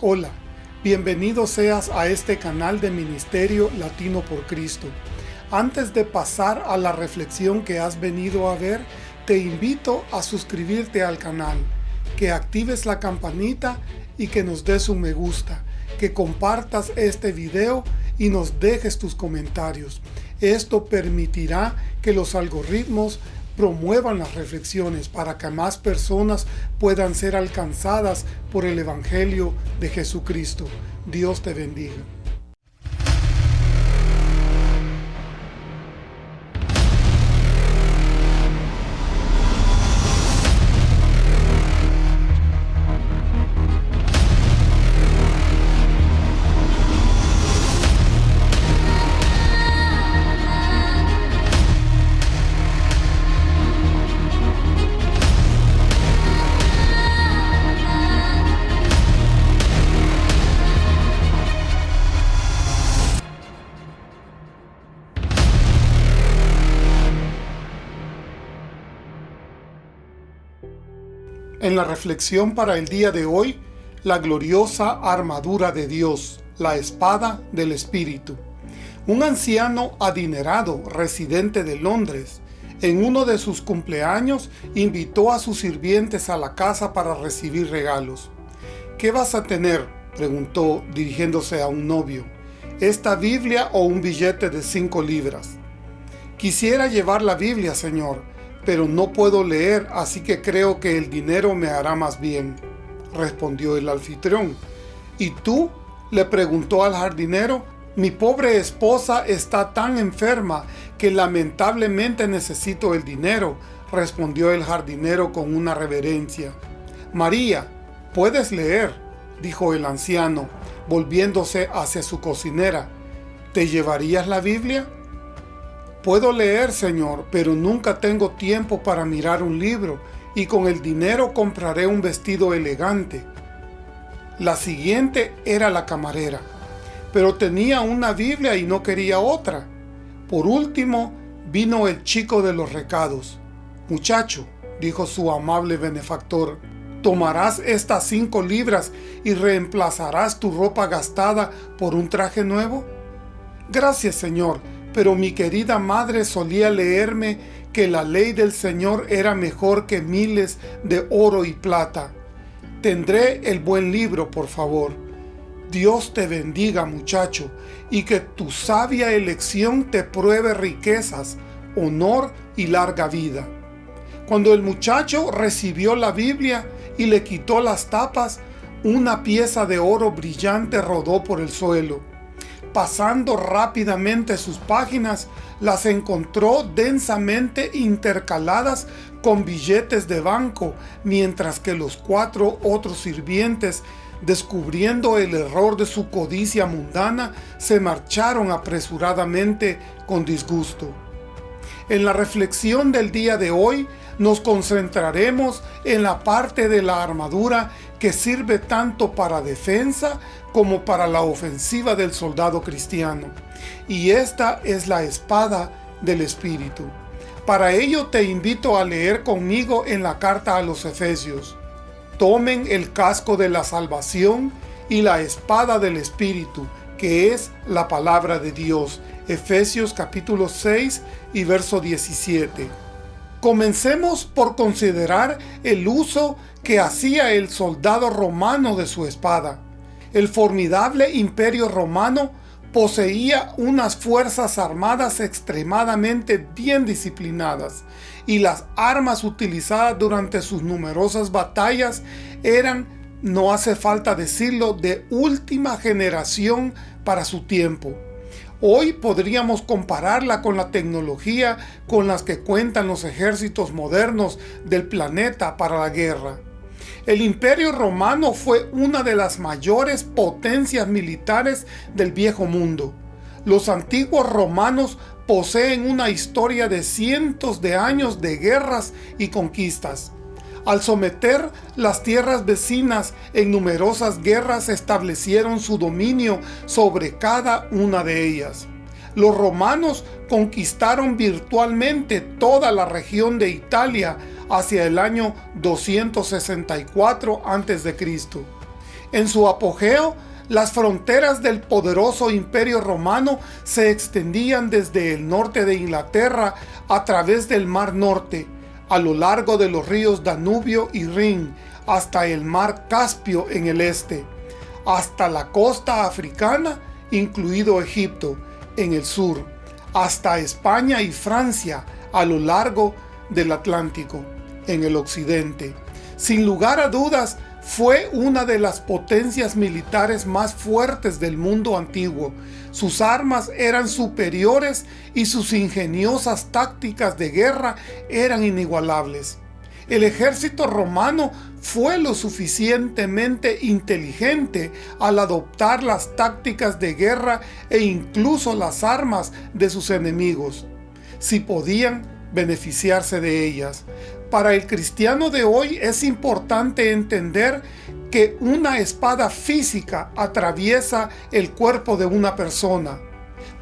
Hola, bienvenido seas a este canal de Ministerio Latino por Cristo. Antes de pasar a la reflexión que has venido a ver, te invito a suscribirte al canal, que actives la campanita y que nos des un me gusta, que compartas este video y nos dejes tus comentarios. Esto permitirá que los algoritmos promuevan las reflexiones para que más personas puedan ser alcanzadas por el Evangelio de Jesucristo. Dios te bendiga. En la reflexión para el día de hoy, la gloriosa armadura de Dios, la espada del Espíritu. Un anciano adinerado, residente de Londres, en uno de sus cumpleaños invitó a sus sirvientes a la casa para recibir regalos. ¿Qué vas a tener? preguntó dirigiéndose a un novio. ¿Esta Biblia o un billete de cinco libras? Quisiera llevar la Biblia, señor, pero no puedo leer, así que creo que el dinero me hará más bien, respondió el anfitrión. ¿Y tú? le preguntó al jardinero. Mi pobre esposa está tan enferma que lamentablemente necesito el dinero, respondió el jardinero con una reverencia. María, puedes leer, dijo el anciano, volviéndose hacia su cocinera. ¿Te llevarías la Biblia? Puedo leer, Señor, pero nunca tengo tiempo para mirar un libro, y con el dinero compraré un vestido elegante. La siguiente era la camarera, pero tenía una Biblia y no quería otra. Por último, vino el chico de los recados. Muchacho, dijo su amable benefactor, tomarás estas cinco libras y reemplazarás tu ropa gastada por un traje nuevo? Gracias, señor, pero mi querida madre solía leerme que la ley del Señor era mejor que miles de oro y plata. Tendré el buen libro, por favor. Dios te bendiga, muchacho, y que tu sabia elección te pruebe riquezas, honor y larga vida. Cuando el muchacho recibió la Biblia y le quitó las tapas, una pieza de oro brillante rodó por el suelo pasando rápidamente sus páginas, las encontró densamente intercaladas con billetes de banco, mientras que los cuatro otros sirvientes, descubriendo el error de su codicia mundana, se marcharon apresuradamente con disgusto. En la reflexión del día de hoy, nos concentraremos en la parte de la armadura que sirve tanto para defensa como para la ofensiva del soldado cristiano. Y esta es la espada del Espíritu. Para ello te invito a leer conmigo en la carta a los Efesios. Tomen el casco de la salvación y la espada del Espíritu, que es la palabra de Dios. Efesios capítulo 6 y verso 17. Comencemos por considerar el uso que hacía el soldado romano de su espada. El formidable imperio romano poseía unas fuerzas armadas extremadamente bien disciplinadas y las armas utilizadas durante sus numerosas batallas eran, no hace falta decirlo, de última generación para su tiempo. Hoy podríamos compararla con la tecnología con las que cuentan los ejércitos modernos del planeta para la guerra. El Imperio Romano fue una de las mayores potencias militares del viejo mundo. Los antiguos romanos poseen una historia de cientos de años de guerras y conquistas. Al someter las tierras vecinas en numerosas guerras establecieron su dominio sobre cada una de ellas. Los romanos conquistaron virtualmente toda la región de Italia hacia el año 264 a.C. En su apogeo, las fronteras del poderoso imperio romano se extendían desde el norte de Inglaterra a través del Mar Norte, a lo largo de los ríos Danubio y Rin, hasta el Mar Caspio en el este, hasta la costa africana, incluido Egipto, en el sur, hasta España y Francia, a lo largo del Atlántico, en el occidente. Sin lugar a dudas, fue una de las potencias militares más fuertes del mundo antiguo. Sus armas eran superiores y sus ingeniosas tácticas de guerra eran inigualables. El ejército romano fue lo suficientemente inteligente al adoptar las tácticas de guerra e incluso las armas de sus enemigos, si podían beneficiarse de ellas. Para el cristiano de hoy es importante entender que una espada física atraviesa el cuerpo de una persona,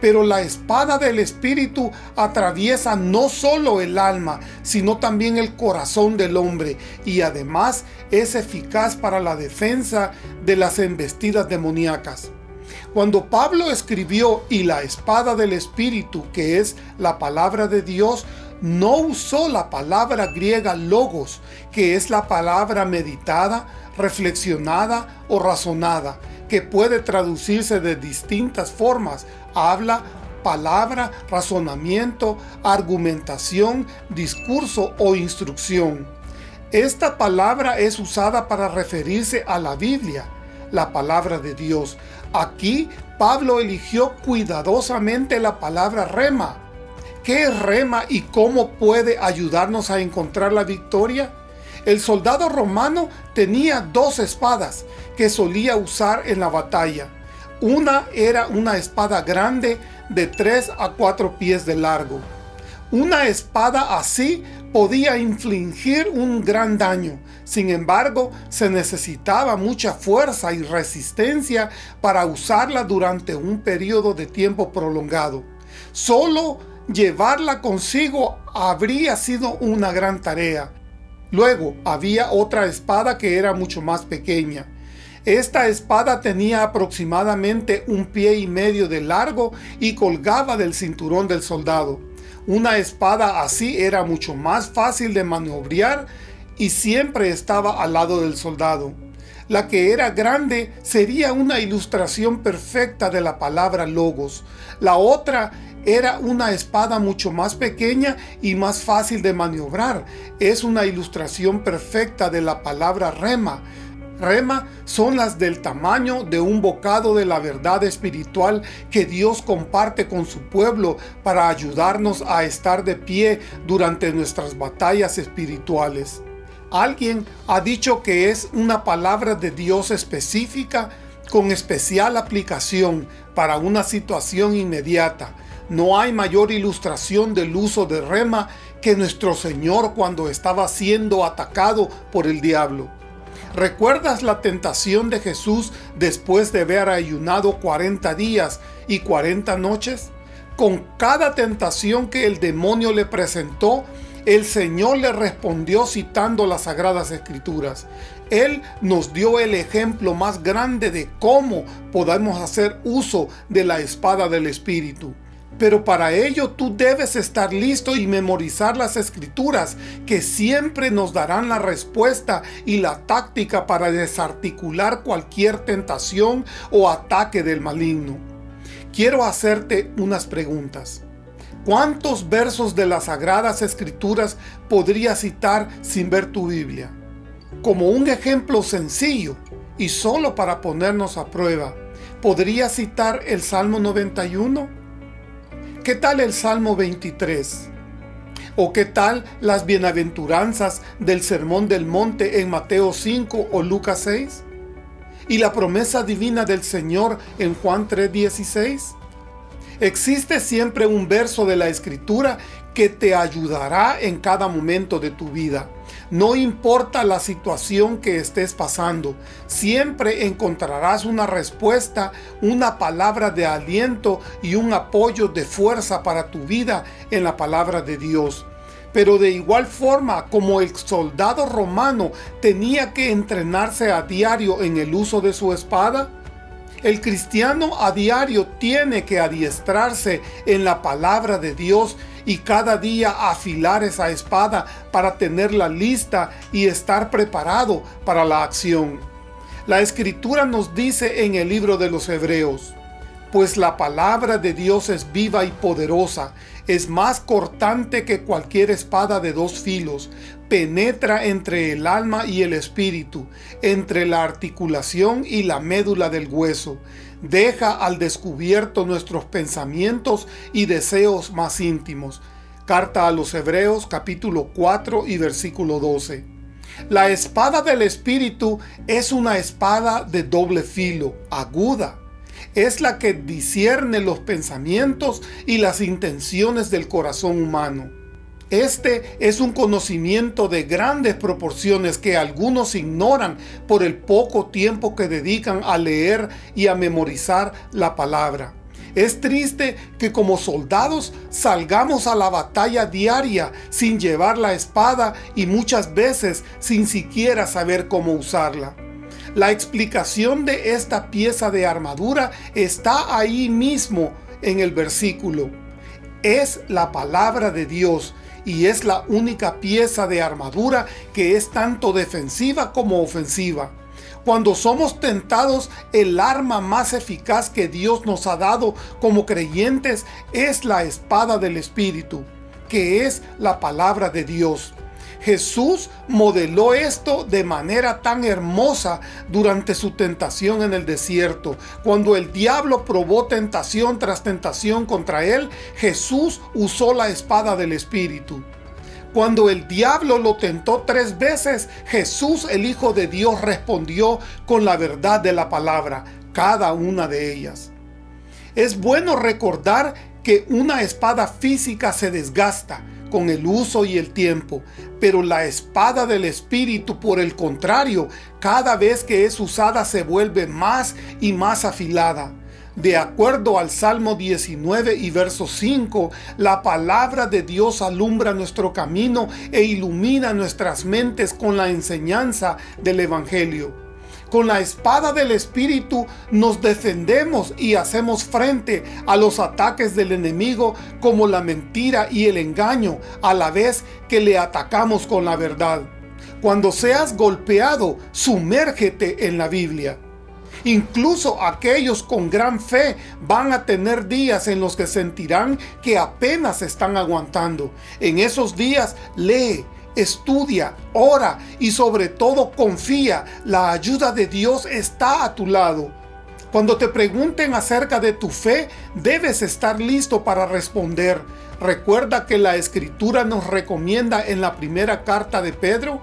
pero la espada del Espíritu atraviesa no solo el alma, sino también el corazón del hombre, y además es eficaz para la defensa de las embestidas demoníacas. Cuando Pablo escribió y la espada del Espíritu, que es la palabra de Dios, no usó la palabra griega logos, que es la palabra meditada, reflexionada o razonada, que puede traducirse de distintas formas, habla, palabra, razonamiento, argumentación, discurso o instrucción. Esta palabra es usada para referirse a la Biblia, la palabra de Dios. Aquí Pablo eligió cuidadosamente la palabra rema, ¿Qué rema y cómo puede ayudarnos a encontrar la victoria? El soldado romano tenía dos espadas que solía usar en la batalla. Una era una espada grande de 3 a 4 pies de largo. Una espada así podía infligir un gran daño. Sin embargo, se necesitaba mucha fuerza y resistencia para usarla durante un periodo de tiempo prolongado. Solo llevarla consigo habría sido una gran tarea. Luego había otra espada que era mucho más pequeña. Esta espada tenía aproximadamente un pie y medio de largo y colgaba del cinturón del soldado. Una espada así era mucho más fácil de maniobrar y siempre estaba al lado del soldado. La que era grande sería una ilustración perfecta de la palabra logos. La otra era una espada mucho más pequeña y más fácil de maniobrar. Es una ilustración perfecta de la palabra rema. Rema son las del tamaño de un bocado de la verdad espiritual que Dios comparte con su pueblo para ayudarnos a estar de pie durante nuestras batallas espirituales. Alguien ha dicho que es una palabra de Dios específica con especial aplicación para una situación inmediata no hay mayor ilustración del uso de rema que nuestro Señor cuando estaba siendo atacado por el diablo. ¿Recuerdas la tentación de Jesús después de haber ayunado 40 días y 40 noches? Con cada tentación que el demonio le presentó, el Señor le respondió citando las Sagradas Escrituras. Él nos dio el ejemplo más grande de cómo podemos hacer uso de la espada del Espíritu. Pero para ello tú debes estar listo y memorizar las escrituras que siempre nos darán la respuesta y la táctica para desarticular cualquier tentación o ataque del maligno. Quiero hacerte unas preguntas. ¿Cuántos versos de las Sagradas Escrituras podrías citar sin ver tu Biblia? Como un ejemplo sencillo y solo para ponernos a prueba, ¿podrías citar el Salmo 91? ¿Qué tal el Salmo 23? ¿O qué tal las bienaventuranzas del Sermón del Monte en Mateo 5 o Lucas 6? ¿Y la promesa divina del Señor en Juan 3.16? Existe siempre un verso de la Escritura que te ayudará en cada momento de tu vida. No importa la situación que estés pasando, siempre encontrarás una respuesta, una palabra de aliento y un apoyo de fuerza para tu vida en la palabra de Dios. Pero de igual forma como el soldado romano tenía que entrenarse a diario en el uso de su espada, el cristiano a diario tiene que adiestrarse en la palabra de Dios y cada día afilar esa espada para tenerla lista y estar preparado para la acción. La Escritura nos dice en el libro de los Hebreos, pues la palabra de Dios es viva y poderosa, es más cortante que cualquier espada de dos filos, penetra entre el alma y el espíritu, entre la articulación y la médula del hueso, deja al descubierto nuestros pensamientos y deseos más íntimos. Carta a los Hebreos capítulo 4 y versículo 12. La espada del Espíritu es una espada de doble filo, aguda, es la que discierne los pensamientos y las intenciones del corazón humano. Este es un conocimiento de grandes proporciones que algunos ignoran por el poco tiempo que dedican a leer y a memorizar la palabra. Es triste que como soldados salgamos a la batalla diaria sin llevar la espada y muchas veces sin siquiera saber cómo usarla. La explicación de esta pieza de armadura está ahí mismo en el versículo. Es la palabra de Dios y es la única pieza de armadura que es tanto defensiva como ofensiva. Cuando somos tentados, el arma más eficaz que Dios nos ha dado como creyentes es la espada del Espíritu, que es la palabra de Dios. Jesús modeló esto de manera tan hermosa durante su tentación en el desierto. Cuando el diablo probó tentación tras tentación contra él, Jesús usó la espada del Espíritu. Cuando el diablo lo tentó tres veces, Jesús el Hijo de Dios respondió con la verdad de la palabra, cada una de ellas. Es bueno recordar que una espada física se desgasta, con el uso y el tiempo, pero la espada del Espíritu, por el contrario, cada vez que es usada se vuelve más y más afilada. De acuerdo al Salmo 19 y verso 5, la palabra de Dios alumbra nuestro camino e ilumina nuestras mentes con la enseñanza del Evangelio. Con la espada del Espíritu nos defendemos y hacemos frente a los ataques del enemigo como la mentira y el engaño, a la vez que le atacamos con la verdad. Cuando seas golpeado, sumérgete en la Biblia. Incluso aquellos con gran fe van a tener días en los que sentirán que apenas están aguantando. En esos días lee, estudia, ora y sobre todo confía. La ayuda de Dios está a tu lado. Cuando te pregunten acerca de tu fe, debes estar listo para responder. Recuerda que la Escritura nos recomienda en la primera carta de Pedro,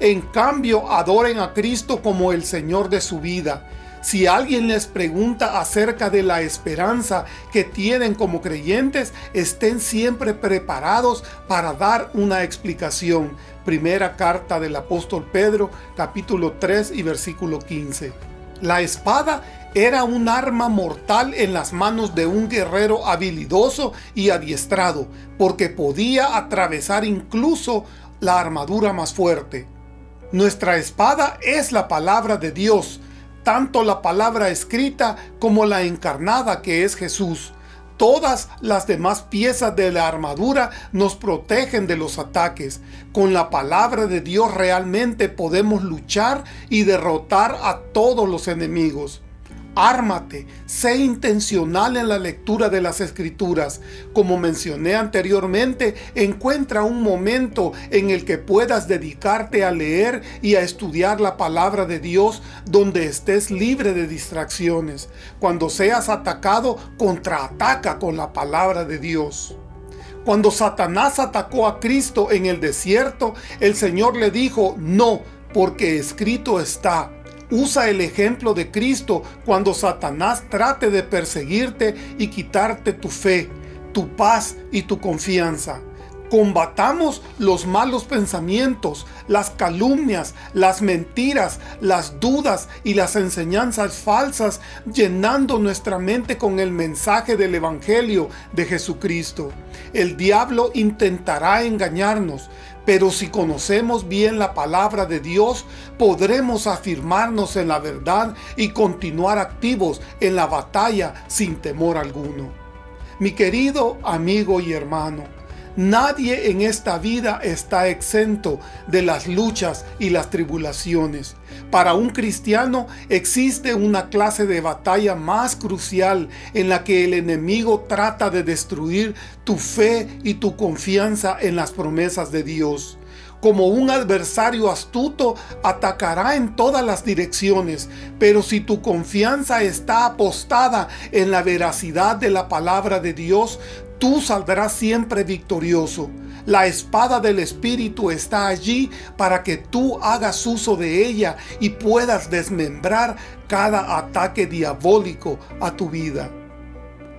en cambio adoren a Cristo como el Señor de su vida si alguien les pregunta acerca de la esperanza que tienen como creyentes, estén siempre preparados para dar una explicación. Primera carta del apóstol Pedro, capítulo 3 y versículo 15. La espada era un arma mortal en las manos de un guerrero habilidoso y adiestrado, porque podía atravesar incluso la armadura más fuerte. Nuestra espada es la palabra de Dios, tanto la palabra escrita como la encarnada que es Jesús. Todas las demás piezas de la armadura nos protegen de los ataques. Con la palabra de Dios realmente podemos luchar y derrotar a todos los enemigos. Ármate, sé intencional en la lectura de las Escrituras. Como mencioné anteriormente, encuentra un momento en el que puedas dedicarte a leer y a estudiar la palabra de Dios donde estés libre de distracciones. Cuando seas atacado, contraataca con la palabra de Dios. Cuando Satanás atacó a Cristo en el desierto, el Señor le dijo, no, porque escrito está, Usa el ejemplo de Cristo cuando Satanás trate de perseguirte y quitarte tu fe, tu paz y tu confianza. Combatamos los malos pensamientos, las calumnias, las mentiras, las dudas y las enseñanzas falsas, llenando nuestra mente con el mensaje del Evangelio de Jesucristo. El diablo intentará engañarnos, pero si conocemos bien la palabra de Dios, podremos afirmarnos en la verdad y continuar activos en la batalla sin temor alguno. Mi querido amigo y hermano, Nadie en esta vida está exento de las luchas y las tribulaciones. Para un cristiano existe una clase de batalla más crucial en la que el enemigo trata de destruir tu fe y tu confianza en las promesas de Dios como un adversario astuto, atacará en todas las direcciones, pero si tu confianza está apostada en la veracidad de la palabra de Dios, tú saldrás siempre victorioso. La espada del Espíritu está allí para que tú hagas uso de ella y puedas desmembrar cada ataque diabólico a tu vida.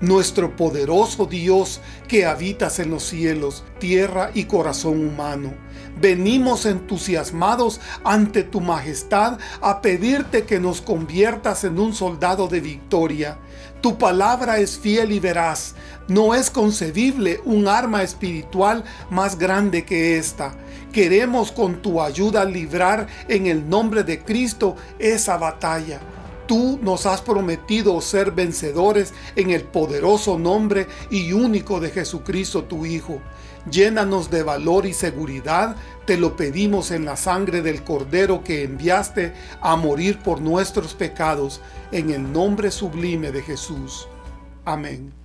Nuestro poderoso Dios que habitas en los cielos, tierra y corazón humano, venimos entusiasmados ante tu majestad a pedirte que nos conviertas en un soldado de victoria. Tu palabra es fiel y veraz. No es concebible un arma espiritual más grande que esta. Queremos con tu ayuda librar en el nombre de Cristo esa batalla. Tú nos has prometido ser vencedores en el poderoso nombre y único de Jesucristo tu Hijo. Llénanos de valor y seguridad, te lo pedimos en la sangre del Cordero que enviaste a morir por nuestros pecados, en el nombre sublime de Jesús. Amén.